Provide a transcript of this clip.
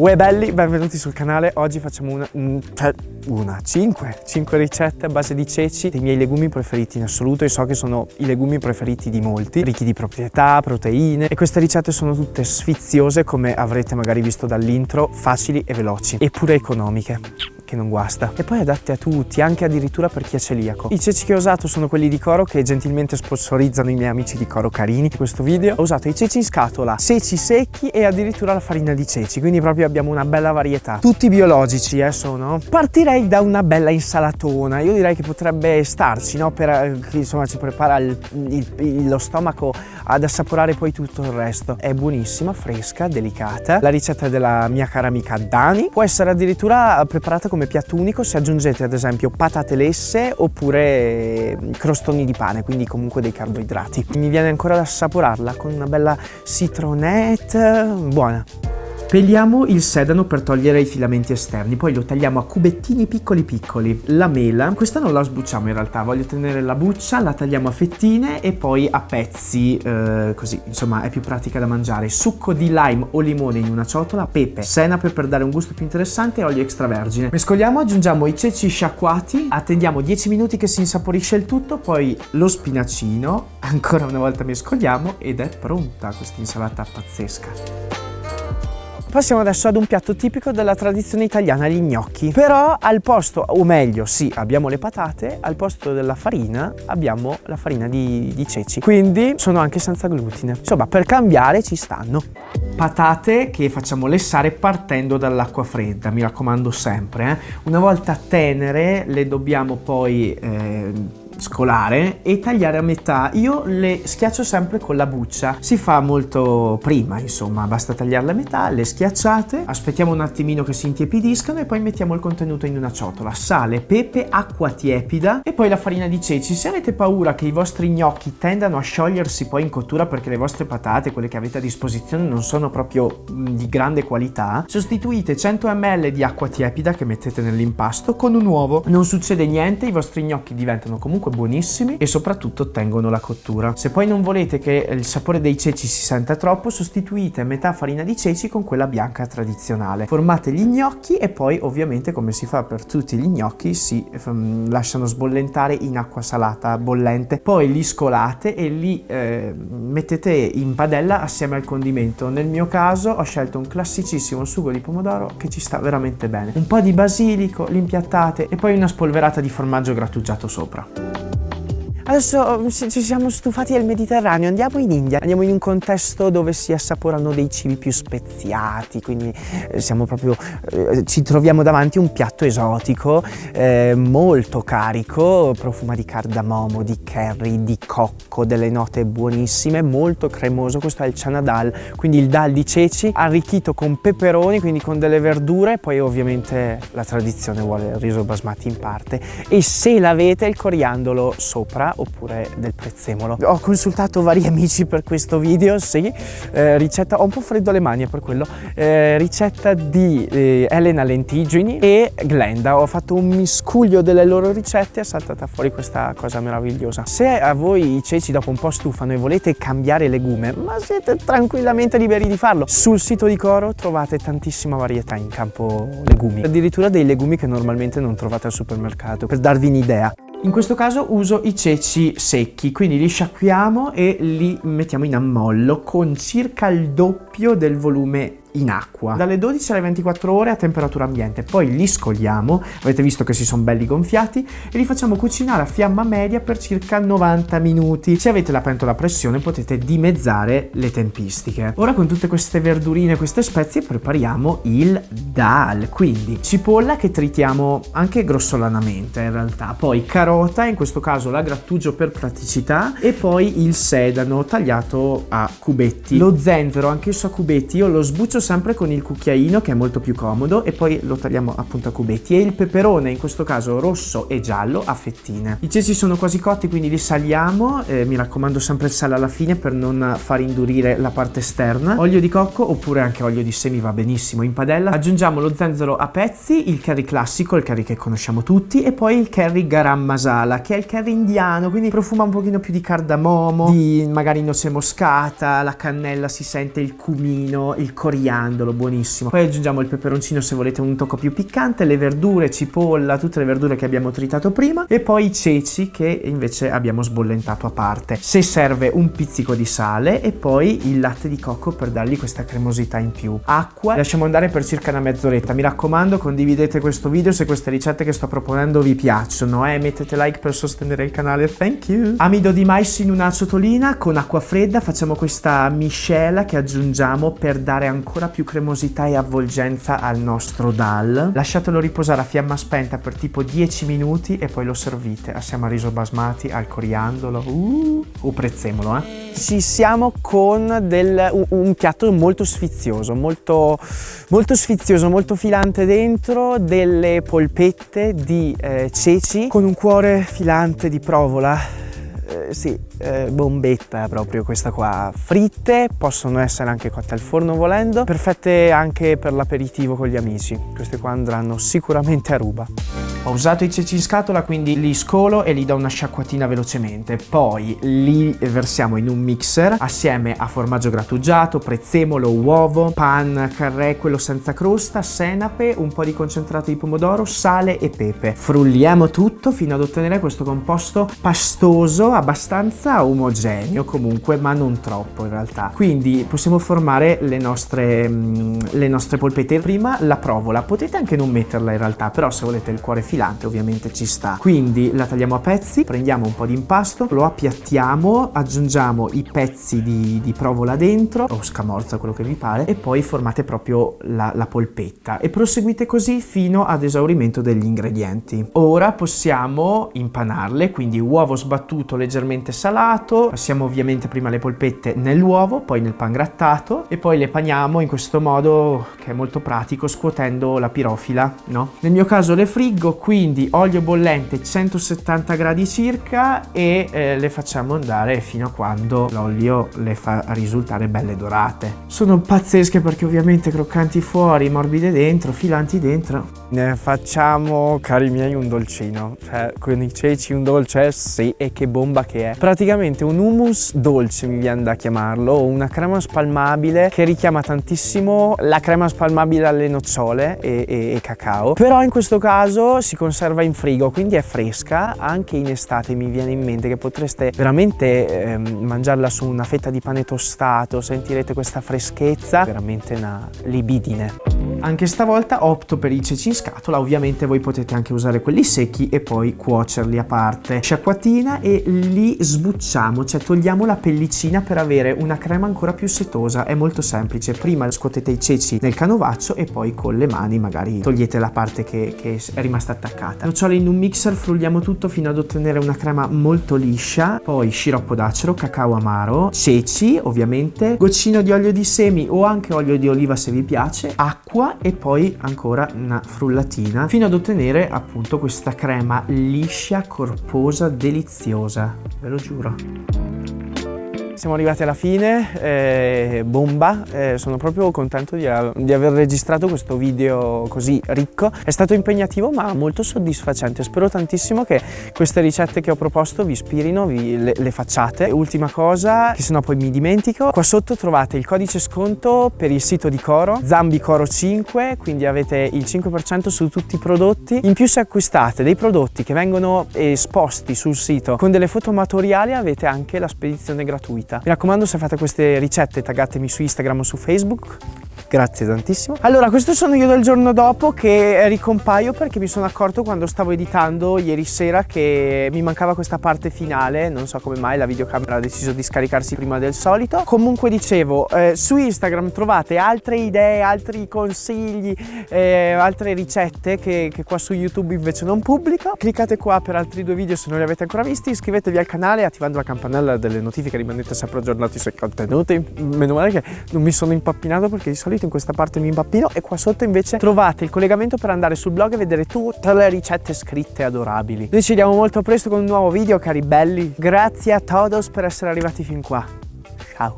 Uè belli, benvenuti sul canale. Oggi facciamo una, cioè una, 5, 5 ricette a base di ceci, dei miei legumi preferiti in assoluto. E so che sono i legumi preferiti di molti, ricchi di proprietà, proteine. E queste ricette sono tutte sfiziose come avrete magari visto dall'intro, facili e veloci, eppure economiche che non guasta. E poi adatte a tutti, anche addirittura per chi è celiaco. I ceci che ho usato sono quelli di Coro che gentilmente sponsorizzano i miei amici di Coro Carini. In questo video ho usato i ceci in scatola, ceci secchi e addirittura la farina di ceci, quindi proprio abbiamo una bella varietà. Tutti biologici, eh, sono. Partirei da una bella insalatona. Io direi che potrebbe starci, no? Per, eh, insomma, ci prepara il, il, lo stomaco ad assaporare poi tutto il resto. È buonissima, fresca, delicata. La ricetta della mia cara amica Dani può essere addirittura preparata come piatto unico se aggiungete ad esempio patate lesse oppure crostoni di pane, quindi comunque dei carboidrati. Mi viene ancora da assaporarla con una bella citronette, buona. Peliamo il sedano per togliere i filamenti esterni, poi lo tagliamo a cubettini piccoli piccoli. La mela, questa non la sbucciamo in realtà, voglio tenere la buccia, la tagliamo a fettine e poi a pezzi, eh, così, insomma è più pratica da mangiare. Succo di lime o limone in una ciotola, pepe, senape per dare un gusto più interessante e olio extravergine. Mescoliamo, aggiungiamo i ceci sciacquati, attendiamo 10 minuti che si insaporisce il tutto, poi lo spinacino, ancora una volta mescoliamo ed è pronta questa insalata pazzesca. Passiamo adesso ad un piatto tipico della tradizione italiana, gli gnocchi. Però al posto, o meglio, sì, abbiamo le patate, al posto della farina abbiamo la farina di, di ceci. Quindi sono anche senza glutine. Insomma, per cambiare ci stanno. Patate che facciamo lessare partendo dall'acqua fredda, mi raccomando sempre. Eh? Una volta tenere le dobbiamo poi... Eh, scolare e tagliare a metà. Io le schiaccio sempre con la buccia. Si fa molto prima, insomma, basta tagliarle a metà, le schiacciate, aspettiamo un attimino che si intiepidiscano e poi mettiamo il contenuto in una ciotola. Sale, pepe, acqua tiepida e poi la farina di ceci. Se avete paura che i vostri gnocchi tendano a sciogliersi poi in cottura perché le vostre patate, quelle che avete a disposizione, non sono proprio di grande qualità, sostituite 100 ml di acqua tiepida che mettete nell'impasto con un uovo. Non succede niente, i vostri gnocchi diventano comunque comunque buonissimi e soprattutto ottengono la cottura. Se poi non volete che il sapore dei ceci si senta troppo, sostituite metà farina di ceci con quella bianca tradizionale. Formate gli gnocchi e poi ovviamente come si fa per tutti gli gnocchi si um, lasciano sbollentare in acqua salata bollente. Poi li scolate e li eh, mettete in padella assieme al condimento. Nel mio caso ho scelto un classicissimo sugo di pomodoro che ci sta veramente bene. Un po' di basilico, li impiattate e poi una spolverata di formaggio grattugiato sopra. Adesso ci siamo stufati del Mediterraneo, andiamo in India, andiamo in un contesto dove si assaporano dei cibi più speziati, quindi eh, siamo proprio, eh, ci troviamo davanti a un piatto esotico, eh, molto carico, profuma di cardamomo, di curry, di cocco, delle note buonissime, molto cremoso, questo è il chana dal, quindi il dal di ceci, arricchito con peperoni, quindi con delle verdure, poi ovviamente la tradizione vuole il riso basmati in parte e se l'avete il coriandolo sopra oppure del prezzemolo. Ho consultato vari amici per questo video, sì, eh, ricetta, ho un po' freddo alle mani per quello, eh, ricetta di eh, Elena Lentigini e Glenda, ho fatto un miscuglio delle loro ricette e è saltata fuori questa cosa meravigliosa. Se a voi i ceci dopo un po' stufano e volete cambiare legume, ma siete tranquillamente liberi di farlo, sul sito di Coro trovate tantissima varietà in campo legumi, addirittura dei legumi che normalmente non trovate al supermercato, per darvi un'idea. In questo caso uso i ceci secchi, quindi li sciacquiamo e li mettiamo in ammollo con circa il doppio del volume in acqua. Dalle 12 alle 24 ore a temperatura ambiente. Poi li scoliamo avete visto che si sono belli gonfiati e li facciamo cucinare a fiamma media per circa 90 minuti. Se avete la pentola a pressione potete dimezzare le tempistiche. Ora con tutte queste verdurine queste spezie prepariamo il dal. Quindi cipolla che tritiamo anche grossolanamente in realtà. Poi carota in questo caso la grattugio per praticità e poi il sedano tagliato a cubetti. Lo zenzero anch'esso a cubetti io lo sbuccio sempre con il cucchiaino che è molto più comodo e poi lo tagliamo appunto a cubetti e il peperone in questo caso rosso e giallo a fettine. I ceci sono quasi cotti quindi li saliamo, eh, mi raccomando sempre il sale alla fine per non far indurire la parte esterna. Olio di cocco oppure anche olio di semi va benissimo in padella. Aggiungiamo lo zenzero a pezzi, il curry classico, il curry che conosciamo tutti e poi il curry garam masala che è il curry indiano quindi profuma un pochino più di cardamomo, di magari noce moscata, la cannella si sente il cumino, il coriandolo coriandolo, buonissimo. Poi aggiungiamo il peperoncino se volete un tocco più piccante, le verdure, cipolla, tutte le verdure che abbiamo tritato prima e poi i ceci che invece abbiamo sbollentato a parte. Se serve un pizzico di sale e poi il latte di cocco per dargli questa cremosità in più. Acqua, lasciamo andare per circa una mezz'oretta. Mi raccomando condividete questo video se queste ricette che sto proponendo vi piacciono e eh? mettete like per sostenere il canale, thank you! Amido di mais in una ciotolina con acqua fredda facciamo questa miscela che aggiungiamo per dare ancora più cremosità e avvolgenza al nostro dal. Lasciatelo riposare a fiamma spenta per tipo 10 minuti e poi lo servite assieme al riso basmati, al coriandolo uh, o prezzemolo eh. Ci siamo con del, un, un, piatto molto sfizioso, molto, molto sfizioso, molto filante dentro, delle polpette di eh, ceci con un cuore filante di provola. Eh, sì, eh, bombetta proprio questa qua. Fritte possono essere anche cotte al forno volendo perfette anche per l'aperitivo con gli amici. Queste qua andranno sicuramente a ruba. Ho usato i ceci in scatola quindi li scolo e li do una sciacquatina velocemente. Poi li versiamo in un mixer assieme a formaggio grattugiato prezzemolo uovo pan carré quello senza crosta senape un po' di concentrato di pomodoro sale e pepe. Frulliamo tutto fino ad ottenere questo composto pastoso abbastanza abbastanza omogeneo comunque ma non troppo in realtà. Quindi possiamo formare le nostre, mm, le nostre polpette. Prima la provola. Potete anche non metterla in realtà però se volete il cuore filante ovviamente ci sta. Quindi la tagliamo a pezzi prendiamo un po' di impasto lo appiattiamo aggiungiamo i pezzi di, di provola dentro o scamorza quello che vi pare e poi formate proprio la, la polpetta. E proseguite così fino ad esaurimento degli ingredienti. Ora possiamo impanarle quindi uovo sbattuto leggermente salato salato, passiamo ovviamente prima le polpette nell'uovo, poi nel pan grattato e poi le paniamo in questo modo che è molto pratico scuotendo la pirofila, no? Nel mio caso le friggo, quindi olio bollente 170 gradi circa e eh, le facciamo andare fino a quando l'olio le fa risultare belle dorate. Sono pazzesche perché ovviamente croccanti fuori, morbide dentro, filanti dentro. Ne facciamo, cari miei, un dolcino, cioè con i ceci un dolce, sì, e che bomba che è. Praticamente praticamente un hummus dolce mi viene da chiamarlo una crema spalmabile che richiama tantissimo la crema spalmabile alle nocciole e, e, e, cacao. Però in questo caso si conserva in frigo quindi è fresca. Anche in estate mi viene in mente che potreste veramente eh, mangiarla su una fetta di pane tostato sentirete questa freschezza veramente una libidine anche stavolta opto per i ceci in scatola. Ovviamente voi potete anche usare quelli secchi e poi cuocerli a parte. Sciacquatina e li sbucciamo cioè togliamo la pellicina per avere una crema ancora più setosa. È molto semplice, prima scuotete i ceci nel canovaccio e poi con le mani magari togliete la parte che, che è rimasta attaccata. Nocciole in un mixer, frulliamo tutto fino ad ottenere una crema molto liscia, poi sciroppo d'acero, cacao amaro, ceci ovviamente, goccino di olio di semi o anche olio di oliva se vi piace, acqua e poi ancora una frullatina fino ad ottenere appunto questa crema liscia, corposa, deliziosa, ve lo giuro. Siamo arrivati alla fine, eh, bomba, eh, sono proprio contento di, di, aver registrato questo video così ricco. È stato impegnativo ma molto soddisfacente, spero tantissimo che queste ricette che ho proposto vi ispirino, vi, le, le, facciate. Ultima cosa, che sennò poi mi dimentico, qua sotto trovate il codice sconto per il sito di Coro, ZambiCoro5, quindi avete il 5% su tutti i prodotti. In più se acquistate dei prodotti che vengono esposti sul sito con delle foto amatoriali avete anche la spedizione gratuita vita. Mi raccomando se fate queste ricette taggatemi su Instagram o su Facebook Grazie tantissimo. Allora, questo sono io del giorno dopo che ricompaio perché mi sono accorto quando stavo editando ieri sera che mi mancava questa parte finale, non so come mai la videocamera ha deciso di scaricarsi prima del solito. Comunque dicevo, eh, su Instagram trovate altre idee, altri consigli, eh, altre ricette che, che qua su YouTube invece non pubblico. Cliccate qua per altri due video se non li avete ancora visti, iscrivetevi al canale attivando la campanella delle notifiche, rimanete sempre aggiornati sui contenuti. Meno male che non mi sono impappinato perché di solito solito in questa parte mi impappino e qua sotto invece trovate il collegamento per andare sul blog e vedere tutte le ricette scritte adorabili. Noi ci vediamo molto presto con un nuovo video cari belli. Grazie a todos per essere arrivati fin qua. Ciao.